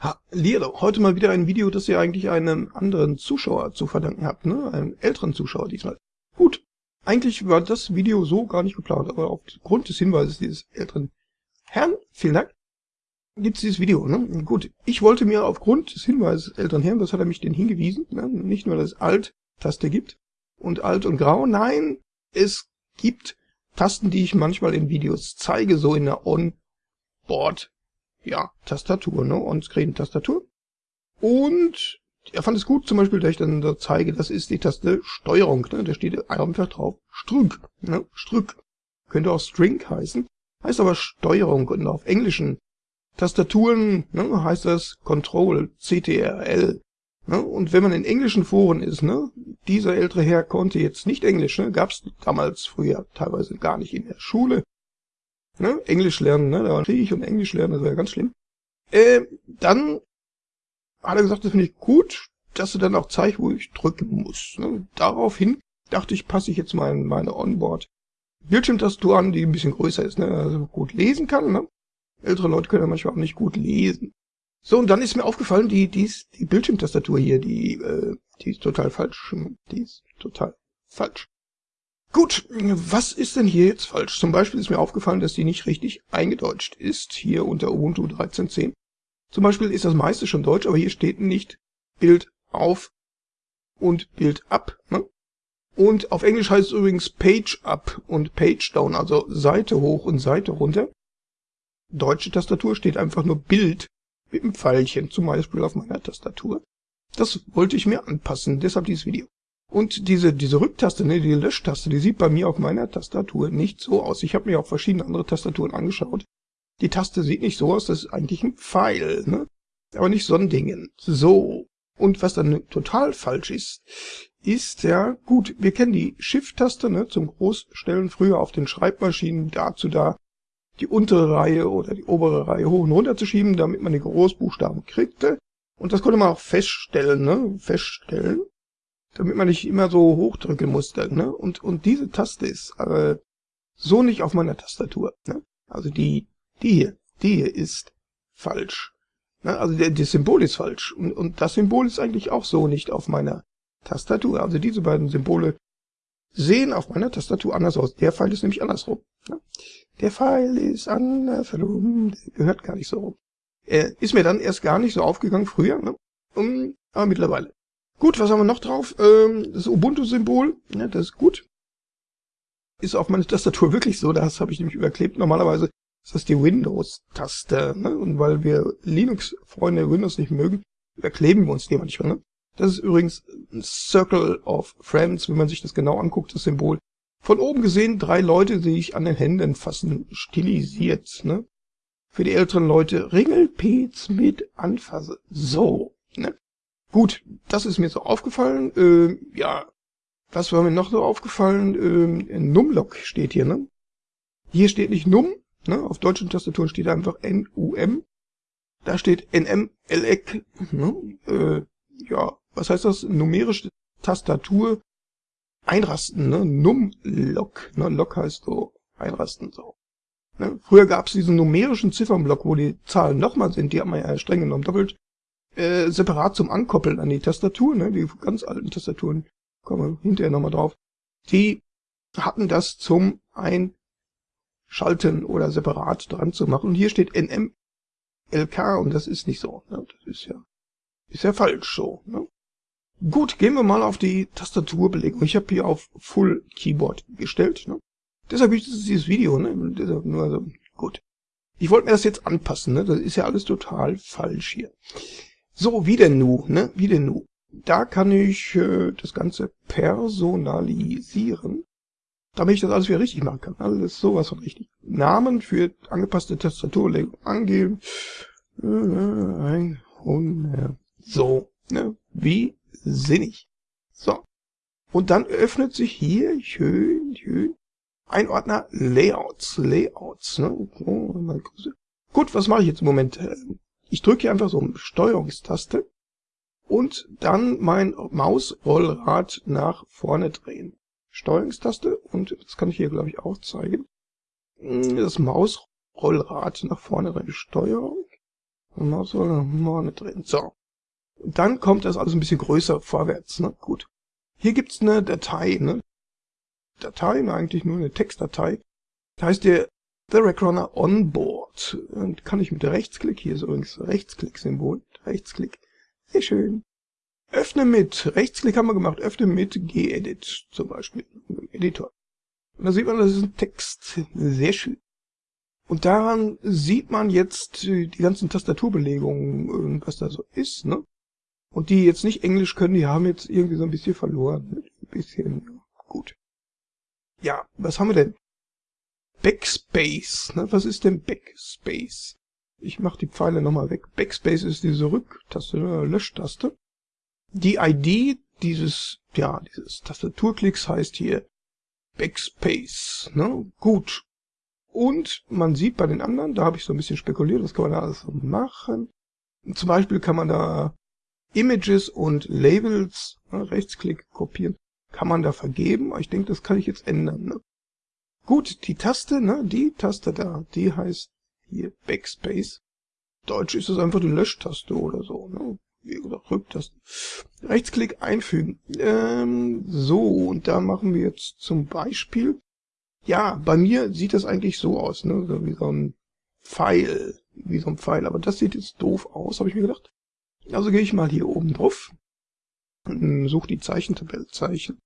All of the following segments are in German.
Hallihallo, heute mal wieder ein Video, das ihr eigentlich einem anderen Zuschauer zu verdanken habt, ne? Einem älteren Zuschauer diesmal. Gut, eigentlich war das Video so gar nicht geplant, aber aufgrund des Hinweises dieses älteren Herrn, vielen Dank, gibt's dieses Video, ne? Gut, ich wollte mir aufgrund des Hinweises des älteren Herrn, was hat er mich denn hingewiesen, ne? Nicht nur, dass es Alt-Taste gibt und Alt und Grau, nein, es gibt Tasten, die ich manchmal in Videos zeige, so in der On-Board ja, Tastatur, ne, On-Screen-Tastatur. Und er fand es gut, zum Beispiel, dass ich dann da zeige, das ist die Taste Steuerung, ne, da steht einfach drauf Strück, ne, Strück. Könnte auch String heißen, heißt aber Steuerung und auf englischen Tastaturen ne, heißt das Control, CTRL. Ne, und wenn man in englischen Foren ist, ne, dieser ältere Herr konnte jetzt nicht Englisch, ne, gab damals früher teilweise gar nicht in der Schule, ne, Englisch lernen, ne, da war Krieg und Englisch lernen, das wäre ganz schlimm. Äh, dann hat er gesagt, das finde ich gut, dass du dann auch zeigst, wo ich drücken muss. Ne. Daraufhin dachte ich, passe ich jetzt mal meine Onboard Bildschirmtastatur an, die ein bisschen größer ist, ne, also gut lesen kann. Ne. Ältere Leute können ja manchmal auch nicht gut lesen. So, und dann ist mir aufgefallen, die, die, die Bildschirmtastatur hier, die, äh, die ist total falsch. Die ist total falsch. Gut, was ist denn hier jetzt falsch? Zum Beispiel ist mir aufgefallen, dass die nicht richtig eingedeutscht ist, hier unter Ubuntu 13.10. Zum Beispiel ist das meiste schon deutsch, aber hier steht nicht Bild auf und Bild ab. Ne? Und auf Englisch heißt es übrigens Page up und Page down, also Seite hoch und Seite runter. Deutsche Tastatur steht einfach nur Bild mit einem Pfeilchen, zum Beispiel auf meiner Tastatur. Das wollte ich mir anpassen, deshalb dieses Video. Und diese, diese Rücktaste, ne, die Löschtaste, die sieht bei mir auf meiner Tastatur nicht so aus. Ich habe mir auch verschiedene andere Tastaturen angeschaut. Die Taste sieht nicht so aus, das ist eigentlich ein Pfeil, ne? Aber nicht so ein Ding. So. Und was dann total falsch ist, ist ja, gut, wir kennen die Shift-Taste, ne, zum Großstellen früher auf den Schreibmaschinen, dazu da die untere Reihe oder die obere Reihe hoch und runter zu schieben, damit man die Großbuchstaben kriegte. Und das konnte man auch feststellen, ne, feststellen damit man nicht immer so hochdrücken musste. Ne? Und, und diese Taste ist äh, so nicht auf meiner Tastatur. Ne? Also die, die hier, die hier ist falsch. Ne? Also der, das Symbol ist falsch. Und, und das Symbol ist eigentlich auch so nicht auf meiner Tastatur. Also diese beiden Symbole sehen auf meiner Tastatur anders aus. Der Pfeil ist nämlich andersrum. Ne? Der Pfeil ist andersrum, der gehört gar nicht so rum. Er ist mir dann erst gar nicht so aufgegangen früher, ne? Aber mittlerweile. Gut, was haben wir noch drauf? Ähm, das Ubuntu-Symbol, ja, das ist gut. Ist auf meiner Tastatur wirklich so, das habe ich nämlich überklebt. Normalerweise ist das die Windows-Taste. Ne? Und weil wir Linux-Freunde Windows nicht mögen, überkleben wir uns die manchmal. Ne? Das ist übrigens ein Circle of Friends, wenn man sich das genau anguckt, das Symbol. Von oben gesehen drei Leute, die sich an den Händen fassen, stilisiert. Ne? Für die älteren Leute Ringelpez mit Anfasse. So. Ne? Gut, das ist mir so aufgefallen. Äh, ja, was war mir noch so aufgefallen? Äh, Numlock steht hier, ne? Hier steht nicht Num, ne? Auf deutschen Tastaturen steht einfach N-U-M. Da steht N-M-L-Eck, ne? Äh, ja, was heißt das? Numerische Tastatur einrasten, ne? Numlock, ne? Lock heißt so einrasten, so. Ne? Früher gab es diesen numerischen Ziffernblock, wo die Zahlen nochmal sind, die haben wir ja streng genommen doppelt äh, separat zum Ankoppeln an die Tastatur, ne, die ganz alten Tastaturen, kommen wir hinterher nochmal drauf, die hatten das zum Einschalten oder separat dran zu machen. Und hier steht NMLK und das ist nicht so. Ne? Das ist ja, ist ja falsch so. Ne? Gut, gehen wir mal auf die Tastaturbelegung. Ich habe hier auf Full Keyboard gestellt. Ne? Deshalb ist dieses Video. Ne? Deshalb nur also, gut. Ich wollte mir das jetzt anpassen. Ne? Das ist ja alles total falsch hier. So, wie denn nu, ne? Wie denn nu? Da kann ich äh, das Ganze personalisieren, damit ich das alles wieder richtig machen kann. Also das ist sowas von richtig. Namen für angepasste Tastaturlegung angeben. Äh, so, ne? Wie sinnig. So. Und dann öffnet sich hier schön, schön ein Ordner Layouts. Layouts, ne? Gut, was mache ich jetzt im Moment? Ich drücke hier einfach so eine Steuerungstaste und dann mein Mausrollrad nach vorne drehen. Steuerungstaste und das kann ich hier glaube ich auch zeigen. Das Mausrollrad nach vorne drehen. Steuerung, Maus vorne drin. So. Dann kommt das alles ein bisschen größer vorwärts. Ne? Gut. Hier gibt's eine Datei. Ne? Datei, eigentlich nur eine Textdatei. Da heißt der The Rackrunner Onboard. Und kann ich mit Rechtsklick, hier ist übrigens Rechtsklick-Symbol, Rechtsklick, sehr schön. Öffne mit, Rechtsklick haben wir gemacht, öffne mit gedit zum Beispiel, im Editor. Und da sieht man, das ist ein Text, sehr schön. Und daran sieht man jetzt die ganzen Tastaturbelegungen, was da so ist, ne? Und die jetzt nicht Englisch können, die haben jetzt irgendwie so ein bisschen verloren. Ein bisschen, gut. Ja, was haben wir denn? Backspace. Ne? Was ist denn Backspace? Ich mache die Pfeile nochmal weg. Backspace ist diese Rücktaste, ne? Löschtaste. Die ID dieses, ja, dieses Tastaturklicks heißt hier Backspace. Ne? Gut. Und man sieht bei den anderen, da habe ich so ein bisschen spekuliert, was kann man da alles machen. Zum Beispiel kann man da Images und Labels, ne, Rechtsklick kopieren, kann man da vergeben. Ich denke, das kann ich jetzt ändern. Ne? Gut, die Taste, ne, die Taste da, die heißt hier Backspace. Deutsch ist es einfach die Löschtaste oder so, ne? Wie gesagt, Rücktaste. Rechtsklick einfügen. Ähm, so, und da machen wir jetzt zum Beispiel, ja, bei mir sieht das eigentlich so aus, ne? So wie so ein Pfeil, wie so ein Pfeil. Aber das sieht jetzt doof aus, habe ich mir gedacht. Also gehe ich mal hier oben drauf, suche die Zeichentabelle, Zeichen,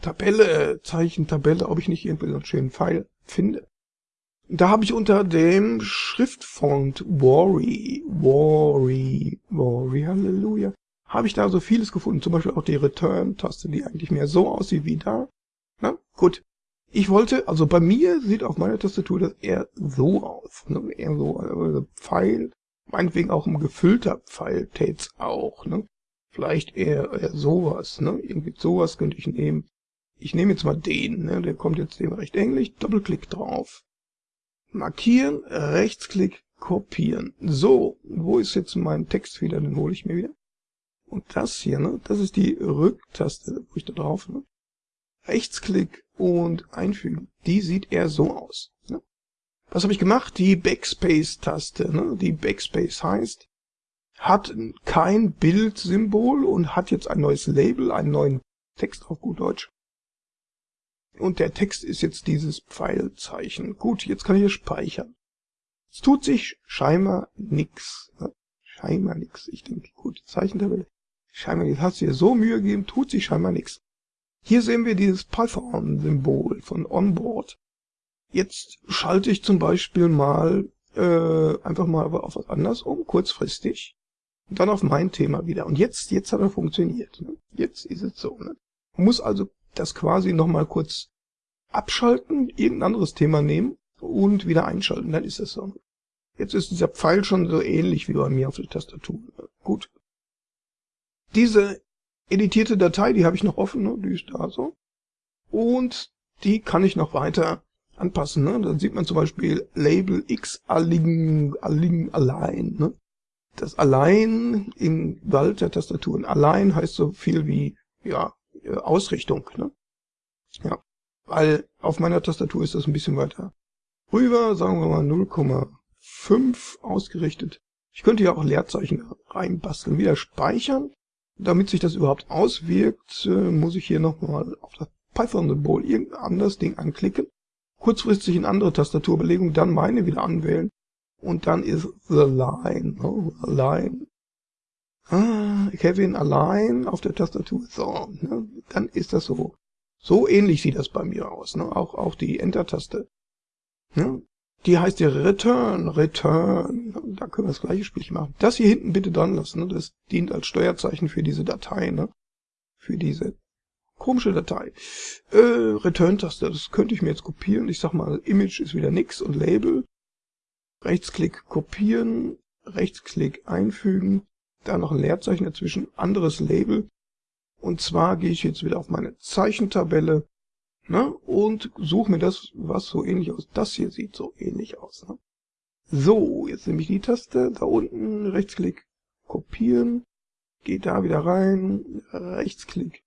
Tabelle, Zeichen, Tabelle, ob ich nicht irgendwie so einen schönen Pfeil finde. Da habe ich unter dem Schriftfont Worry, Worry, Worry, Halleluja, habe ich da so vieles gefunden. Zum Beispiel auch die Return-Taste, die eigentlich mehr so aussieht wie da. Na, gut. Ich wollte, also bei mir sieht auf meiner Tastatur das eher so aus. Ne? Eher so, also Pfeil, meinetwegen auch ein gefüllter Pfeil tät's auch. Ne? Vielleicht eher, eher sowas. Ne? Irgendwie sowas könnte ich nehmen. Ich nehme jetzt mal den, ne? der kommt jetzt dem recht ähnlich. Doppelklick drauf. Markieren, Rechtsklick, kopieren. So, wo ist jetzt mein Text wieder? Den hole ich mir wieder. Und das hier, ne? das ist die Rücktaste, wo ich da drauf, ne? Rechtsklick und einfügen. Die sieht eher so aus. Ne? Was habe ich gemacht? Die Backspace-Taste. Ne? Die Backspace heißt, hat kein Bildsymbol und hat jetzt ein neues Label, einen neuen Text auf gut Deutsch. Und der Text ist jetzt dieses Pfeilzeichen. Gut, jetzt kann ich hier speichern. Es tut sich scheinbar nix. Ne? Scheinbar nix. Ich denke, gut, Zeichentabelle. Scheinbar nix. Hast du dir so Mühe gegeben, tut sich scheinbar nix. Hier sehen wir dieses Python-Symbol von Onboard. Jetzt schalte ich zum Beispiel mal äh, einfach mal auf was anderes um, kurzfristig. Und dann auf mein Thema wieder. Und jetzt, jetzt hat er funktioniert. Ne? Jetzt ist es so. Ne? Man muss also das quasi nochmal kurz abschalten, irgendein anderes Thema nehmen und wieder einschalten, dann ist es so. Jetzt ist dieser Pfeil schon so ähnlich wie bei mir auf der Tastatur. Gut. Diese editierte Datei, die habe ich noch offen, ne? die ist da so. Und die kann ich noch weiter anpassen. Ne? Dann sieht man zum Beispiel Label X align, align, allein. Ne? Das allein im Wald der Tastaturen. Allein heißt so viel wie, ja, Ausrichtung. Ne? Ja, weil auf meiner Tastatur ist das ein bisschen weiter rüber, sagen wir mal 0,5 ausgerichtet. Ich könnte ja auch Leerzeichen reinbasteln, wieder speichern. Damit sich das überhaupt auswirkt, äh, muss ich hier nochmal auf das Python-Symbol irgendein anderes Ding anklicken, kurzfristig in andere Tastaturbelegung, dann meine wieder anwählen und dann ist the line, oh, line ah, Kevin allein auf der Tastatur. So, ne? dann ist das so. So ähnlich sieht das bei mir aus. Ne? Auch, auch die Enter-Taste. Ne? Die heißt ja Return, Return. Da können wir das gleiche Spielchen machen. Das hier hinten bitte dran lassen. Ne? Das dient als Steuerzeichen für diese Datei. Ne? Für diese komische Datei. Äh, Return-Taste, das könnte ich mir jetzt kopieren. Ich sag mal, Image ist wieder nix und Label. Rechtsklick kopieren, Rechtsklick einfügen, da noch ein Leerzeichen dazwischen, anderes Label. Und zwar gehe ich jetzt wieder auf meine Zeichentabelle ne, und suche mir das, was so ähnlich aus. Das hier sieht so ähnlich aus. Ne? So, jetzt nehme ich die Taste, da unten, Rechtsklick, kopieren, gehe da wieder rein, Rechtsklick,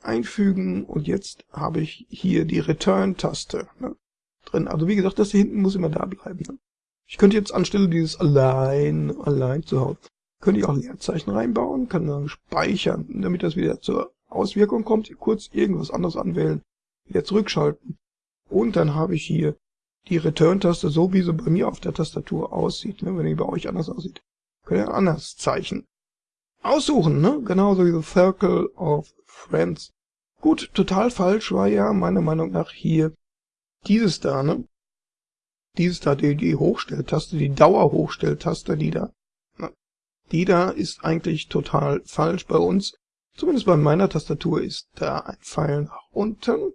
einfügen und jetzt habe ich hier die Return-Taste ne, drin. Also wie gesagt, das hier hinten muss immer da bleiben. Ne? Ich könnte jetzt anstelle dieses allein, allein zu Hause, könnte ich auch Leerzeichen reinbauen, kann dann speichern, damit das wieder zur Auswirkung kommt, kurz irgendwas anderes anwählen, wieder zurückschalten. Und dann habe ich hier die Return-Taste, so wie sie bei mir auf der Tastatur aussieht. Ne? Wenn die bei euch anders aussieht, könnt ihr ein anderes Zeichen aussuchen. Ne? Genauso wie The Circle of Friends. Gut, total falsch war ja meiner Meinung nach hier dieses da, ne? Dieses da, die, die Hochstelltaste, die Dauerhochstelltaste, die da. Die da ist eigentlich total falsch bei uns. Zumindest bei meiner Tastatur ist da ein Pfeil nach unten.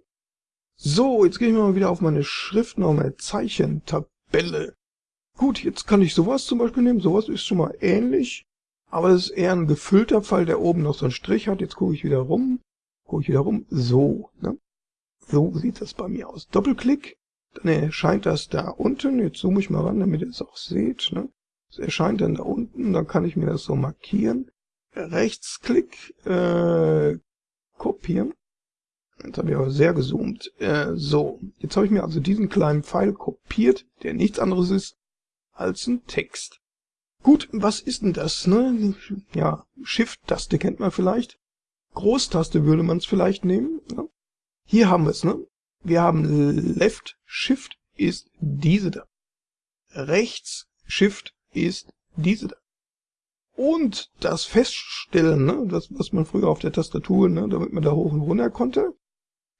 So, jetzt gehe ich mal wieder auf meine Schriftnorm Zeichentabelle. Gut, jetzt kann ich sowas zum Beispiel nehmen. Sowas ist schon mal ähnlich. Aber das ist eher ein gefüllter Pfeil, der oben noch so einen Strich hat. Jetzt gucke ich wieder rum. Gucke ich wieder rum. So, ne? So sieht das bei mir aus. Doppelklick, dann erscheint das da unten. Jetzt zoome ich mal ran, damit ihr es auch seht. Ne? Es erscheint dann da unten, dann kann ich mir das so markieren. Rechtsklick, äh, kopieren. Jetzt habe ich aber sehr gezoomt. Äh, so, jetzt habe ich mir also diesen kleinen Pfeil kopiert, der nichts anderes ist als ein Text. Gut, was ist denn das? Ne? Ja, Shift-Taste kennt man vielleicht. Großtaste würde man es vielleicht nehmen. Ne? Hier haben wir es. Ne? Wir haben Left Shift ist diese da. Rechts Shift ist diese da. Und das Feststellen, ne, das, was man früher auf der Tastatur, ne, damit man da hoch und runter konnte,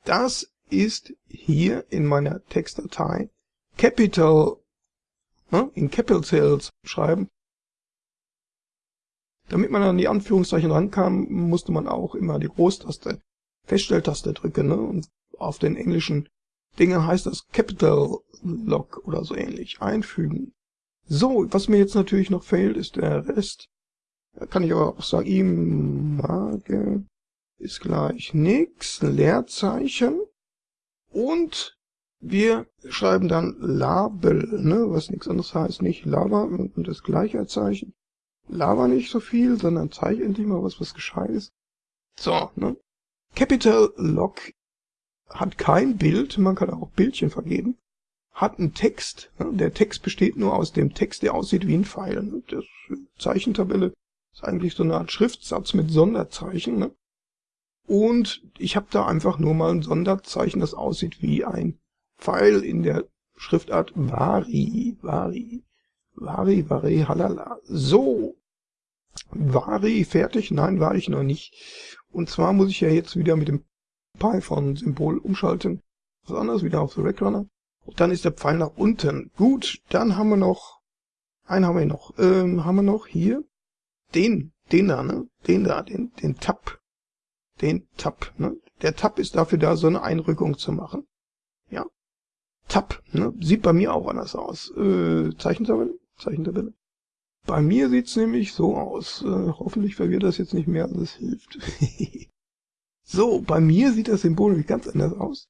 das ist hier in meiner Textdatei Capital, ne, in Capital Cells schreiben. Damit man an die Anführungszeichen rankam, musste man auch immer die Großtaste, Feststelltaste drücken. Ne? Und auf den englischen Dingen heißt das Capital Lock oder so ähnlich. Einfügen. So, was mir jetzt natürlich noch fehlt, ist der Rest. Da kann ich aber auch sagen, Image ist gleich nix, Leerzeichen. Und wir schreiben dann Label, ne, was nichts anderes heißt, nicht Lava und das gleiche Zeichen. Lava nicht so viel, sondern zeig endlich mal was, was gescheit ist. So, ne. Capital Lock hat kein Bild, man kann auch Bildchen vergeben, hat einen Text. Der Text besteht nur aus dem Text, der aussieht wie ein Pfeil. Ne? Das Zeichentabelle ist eigentlich so eine Art Schriftsatz mit Sonderzeichen. Ne? Und ich habe da einfach nur mal ein Sonderzeichen, das aussieht wie ein Pfeil in der Schriftart Vari, Vari, Vari, Vari, halala. So, Vari fertig? Nein, war ich noch nicht. Und zwar muss ich ja jetzt wieder mit dem Python-Symbol umschalten. Was anderes, wieder auf The Rackrunner. Und dann ist der Pfeil nach unten. Gut, dann haben wir noch, einen haben wir noch, ähm, haben wir noch hier, den, den da, ne, den da, den, den Tab, den Tab, ne. Der Tab ist dafür da, so eine Einrückung zu machen. Ja. Tab, ne, sieht bei mir auch anders aus. Äh, Zeichentabelle, Zeichentabelle. Bei mir sieht's nämlich so aus. Äh, hoffentlich verwirrt das jetzt nicht mehr, als es hilft. so, bei mir sieht das Symbol ganz anders aus.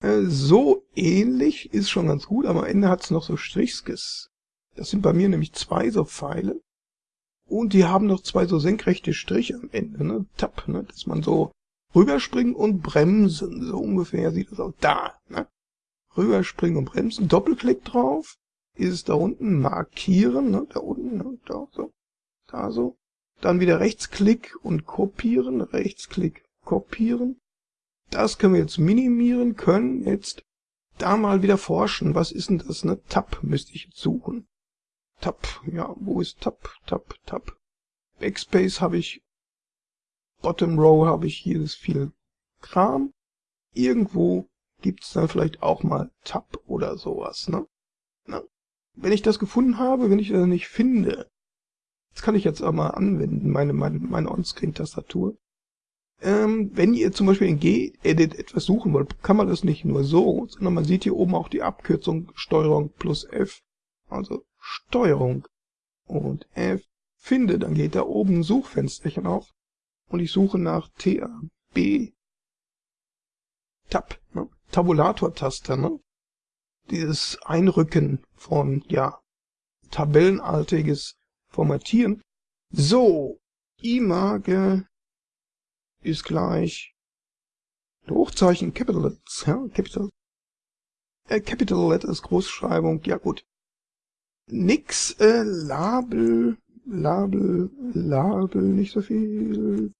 Äh, so ähnlich ist schon ganz gut, aber am Ende hat's noch so Strichskes. Das sind bei mir nämlich zwei so Pfeile. Und die haben noch zwei so senkrechte Striche am Ende, ne? Tab, ne? Dass man so rüberspringen und bremsen. So ungefähr sieht das aus. Da, ne? Rüberspringen und bremsen. Doppelklick drauf ist es da unten markieren, ne, da unten, ne, da so, da so. Dann wieder Rechtsklick und kopieren, Rechtsklick, kopieren. Das können wir jetzt minimieren, können jetzt da mal wieder forschen. Was ist denn das, ne? Tab müsste ich jetzt suchen. Tab, ja, wo ist Tab, Tab, Tab? Backspace habe ich, Bottom Row habe ich hier das viel Kram. Irgendwo gibt's dann vielleicht auch mal Tab oder sowas, ne? ne? Wenn ich das gefunden habe, wenn ich das nicht finde, das kann ich jetzt auch mal anwenden, meine, meine, meine On-Screen-Tastatur. Ähm, wenn ihr zum Beispiel in Gedit etwas suchen wollt, kann man das nicht nur so, sondern man sieht hier oben auch die Abkürzung Steuerung plus F. Also Steuerung und F finde, dann geht da oben ein Suchfensterchen auf und ich suche nach TAB. Tab, ne? Tabulator-Taste, ne? dieses Einrücken von, ja, tabellenartiges Formatieren. So, Image ist gleich Hochzeichen Capital Letters, ja, Capital, äh, Capital Letters Großschreibung, ja gut. nix, äh, Label, Label, Label, nicht so viel.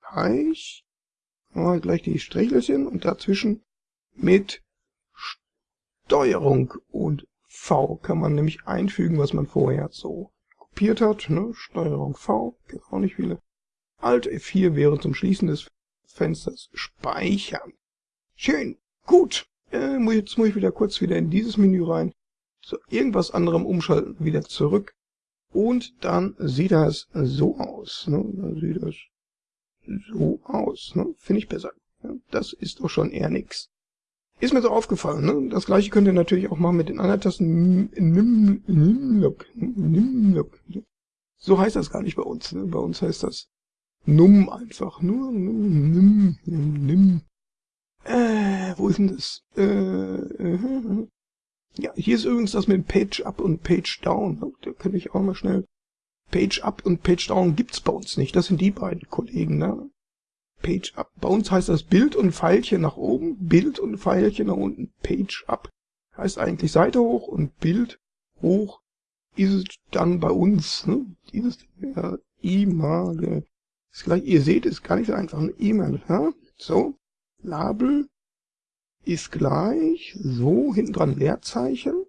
Gleich. Mal gleich die Strichelchen und dazwischen mit Steuerung und V kann man nämlich einfügen, was man vorher so kopiert hat. Ne? Steuerung V, gibt auch nicht viele. Alt F4 wäre zum Schließen des Fensters speichern. Schön, gut. Äh, jetzt muss ich wieder kurz wieder in dieses Menü rein. Zu irgendwas anderem umschalten, wieder zurück. Und dann sieht das so aus. Ne? Dann sieht das so aus. Ne? Finde ich besser. Das ist doch schon eher nix. Ist mir so aufgefallen. Ne? Das gleiche könnt ihr natürlich auch machen mit den anderen Tasten. Nimlock. So heißt das gar nicht bei uns. Ne? Bei uns heißt das Num einfach. Nur Num. Nim. Nim. Äh, wo ist denn das? Äh, äh, ja, hier ist übrigens das mit Page Up und Page Down. Da könnte ich auch mal schnell... Page Up und Page Down gibt's bei uns nicht. Das sind die beiden Kollegen, ne? Page Up. Bei uns heißt das Bild und Pfeilchen nach oben, Bild und Pfeilchen nach unten. Page Up heißt eigentlich Seite hoch und Bild hoch ist dann bei uns. Ne? Dieses ja, E-Mail ist gleich, ihr seht, ist gar nicht so einfach. Ein E-Mail. Ja? So, Label ist gleich so hinten dran Leerzeichen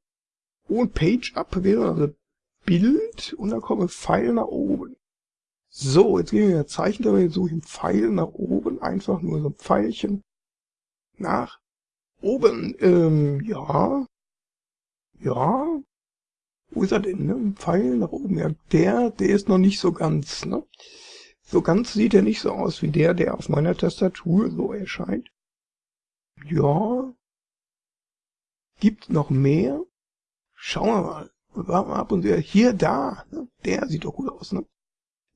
und Page Up wäre also Bild und dann komme Pfeil nach oben. So, jetzt gehen wir in Zeichen, dabei suche ich einen Pfeil nach oben, einfach nur so ein Pfeilchen nach oben. Ähm, ja, ja, wo ist er denn, ne? Ein Pfeil nach oben. Ja, der, der ist noch nicht so ganz, ne? So ganz sieht er nicht so aus wie der, der auf meiner Tastatur so erscheint. Ja. Gibt noch mehr? Schauen wir mal. Warten wir ab und wieder. Hier, da. Ne? Der sieht doch gut aus, ne?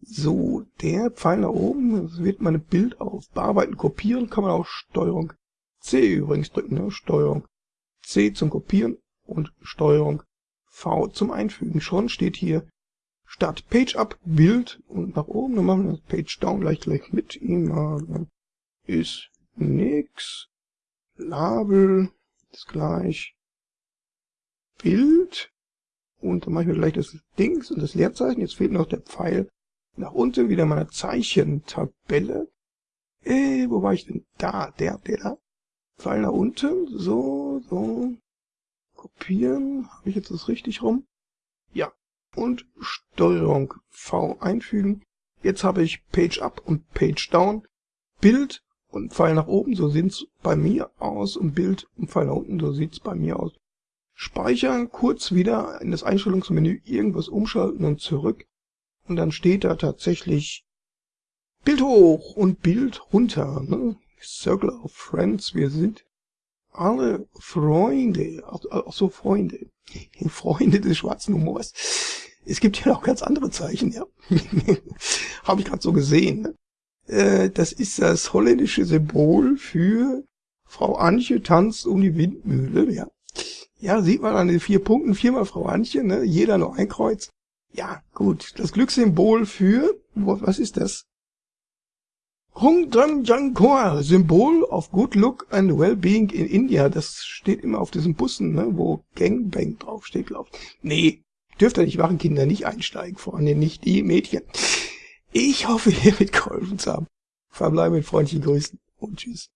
So, der Pfeil nach oben, das wird meine Bild auf Bearbeiten, Kopieren, kann man auch Steuerung C übrigens drücken, ne? Steuerung C zum Kopieren und Steuerung V zum Einfügen. Schon steht hier statt Page Up Bild und nach oben, dann machen wir das Page Down gleich gleich mit ihm. Ist nix. Label ist gleich Bild und dann mache ich mir gleich das Dings und das Leerzeichen. Jetzt fehlt noch der Pfeil nach unten wieder meine Zeichentabelle. Äh, wo war ich denn? Da, der, der da. Pfeil nach unten. So, so. Kopieren. Habe ich jetzt das richtig rum? Ja. Und Steuerung V einfügen. Jetzt habe ich Page Up und Page Down. Bild und Pfeil nach oben, so sieht's bei mir aus. Und Bild und Pfeil nach unten, so sieht's bei mir aus. Speichern, kurz wieder in das Einstellungsmenü irgendwas umschalten und zurück. Und dann steht da tatsächlich Bild hoch und Bild runter. Ne? Circle of Friends, wir sind alle Freunde, auch so Freunde, Freunde des schwarzen Humors. Es gibt ja noch ganz andere Zeichen, ja. Habe ich gerade so gesehen. Ne? Äh, das ist das holländische Symbol für Frau Antje tanzt um die Windmühle, ja. Ja, sieht man an den vier Punkten, viermal Frau Antje, ne? jeder nur ein Kreuz. Ja, gut. Das Glückssymbol für, was ist das? Hongdranjankor, Symbol of Good Look and Well-Being in India. Das steht immer auf diesen Bussen, ne, wo Gangbang draufsteht, glaub ich. Nee, dürft ihr nicht machen, Kinder, nicht einsteigen, vor allem nicht die Mädchen. Ich hoffe, ihr mitgeholfen zu haben. Verbleibe mit freundlichen Grüßen und tschüss.